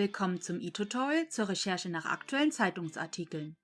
Willkommen zum e-Tutorial zur Recherche nach aktuellen Zeitungsartikeln.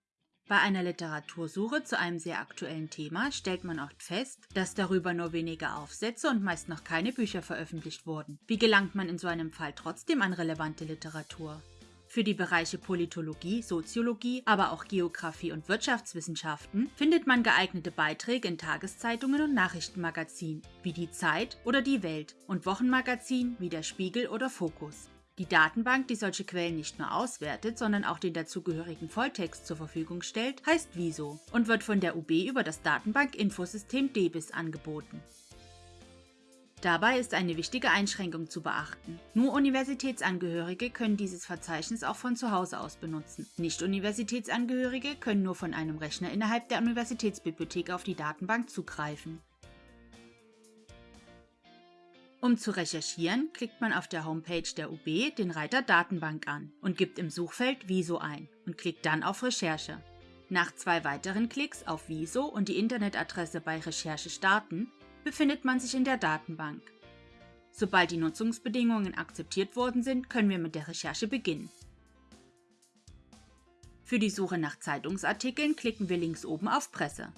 Bei einer Literatursuche zu einem sehr aktuellen Thema stellt man oft fest, dass darüber nur wenige Aufsätze und meist noch keine Bücher veröffentlicht wurden. Wie gelangt man in so einem Fall trotzdem an relevante Literatur? Für die Bereiche Politologie, Soziologie, aber auch Geographie und Wirtschaftswissenschaften findet man geeignete Beiträge in Tageszeitungen und Nachrichtenmagazinen wie die Zeit oder die Welt und Wochenmagazinen wie der Spiegel oder Fokus. Die Datenbank, die solche Quellen nicht nur auswertet, sondern auch den dazugehörigen Volltext zur Verfügung stellt, heißt Viso und wird von der UB über das Datenbank-Infosystem DBIS angeboten. Dabei ist eine wichtige Einschränkung zu beachten. Nur Universitätsangehörige können dieses Verzeichnis auch von zu Hause aus benutzen. Nicht-Universitätsangehörige können nur von einem Rechner innerhalb der Universitätsbibliothek auf die Datenbank zugreifen. Um zu recherchieren, klickt man auf der Homepage der UB den Reiter Datenbank an und gibt im Suchfeld Viso ein und klickt dann auf Recherche. Nach zwei weiteren Klicks auf Viso und die Internetadresse bei Recherche starten, befindet man sich in der Datenbank. Sobald die Nutzungsbedingungen akzeptiert worden sind, können wir mit der Recherche beginnen. Für die Suche nach Zeitungsartikeln klicken wir links oben auf Presse.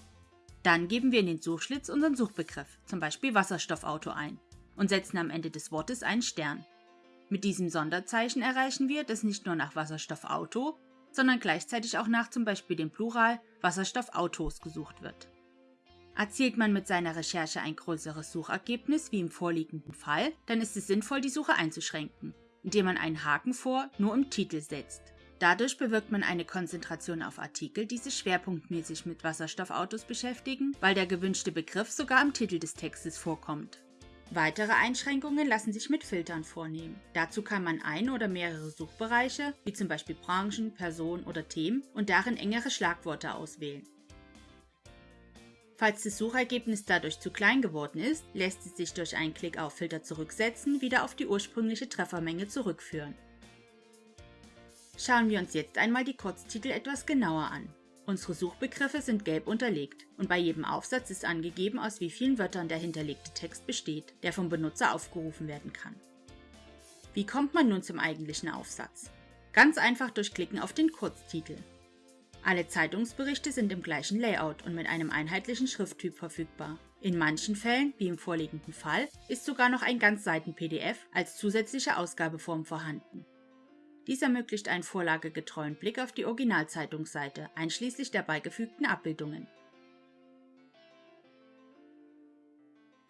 Dann geben wir in den Suchschlitz unseren Suchbegriff, zum Beispiel Wasserstoffauto ein und setzen am Ende des Wortes einen Stern. Mit diesem Sonderzeichen erreichen wir, dass nicht nur nach Wasserstoffauto, sondern gleichzeitig auch nach zum Beispiel dem Plural Wasserstoffautos gesucht wird. Erzielt man mit seiner Recherche ein größeres Suchergebnis wie im vorliegenden Fall, dann ist es sinnvoll, die Suche einzuschränken, indem man einen Haken vor nur im Titel setzt. Dadurch bewirkt man eine Konzentration auf Artikel, die sich schwerpunktmäßig mit Wasserstoffautos beschäftigen, weil der gewünschte Begriff sogar im Titel des Textes vorkommt. Weitere Einschränkungen lassen sich mit Filtern vornehmen. Dazu kann man ein oder mehrere Suchbereiche, wie zum Beispiel Branchen, Personen oder Themen, und darin engere Schlagworte auswählen. Falls das Suchergebnis dadurch zu klein geworden ist, lässt es sich durch einen Klick auf Filter zurücksetzen wieder auf die ursprüngliche Treffermenge zurückführen. Schauen wir uns jetzt einmal die Kurztitel etwas genauer an. Unsere Suchbegriffe sind gelb unterlegt und bei jedem Aufsatz ist angegeben, aus wie vielen Wörtern der hinterlegte Text besteht, der vom Benutzer aufgerufen werden kann. Wie kommt man nun zum eigentlichen Aufsatz? Ganz einfach durch Klicken auf den Kurztitel. Alle Zeitungsberichte sind im gleichen Layout und mit einem einheitlichen Schrifttyp verfügbar. In manchen Fällen, wie im vorliegenden Fall, ist sogar noch ein Ganzseiten-PDF als zusätzliche Ausgabeform vorhanden. Dies ermöglicht einen vorlagegetreuen Blick auf die Originalzeitungsseite, einschließlich der beigefügten Abbildungen.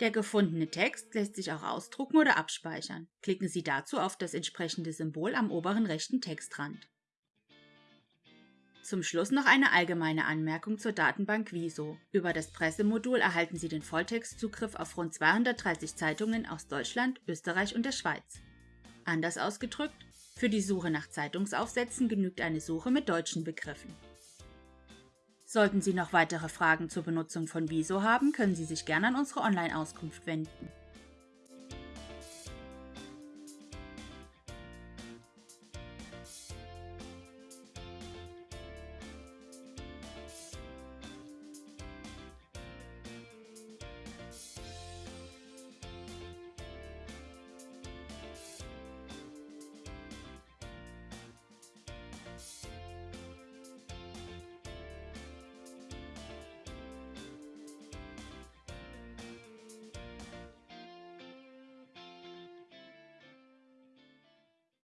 Der gefundene Text lässt sich auch ausdrucken oder abspeichern. Klicken Sie dazu auf das entsprechende Symbol am oberen rechten Textrand. Zum Schluss noch eine allgemeine Anmerkung zur Datenbank Viso. Über das Pressemodul erhalten Sie den Volltextzugriff auf rund 230 Zeitungen aus Deutschland, Österreich und der Schweiz. Anders ausgedrückt, für die Suche nach Zeitungsaufsätzen genügt eine Suche mit deutschen Begriffen. Sollten Sie noch weitere Fragen zur Benutzung von Viso haben, können Sie sich gerne an unsere Online-Auskunft wenden.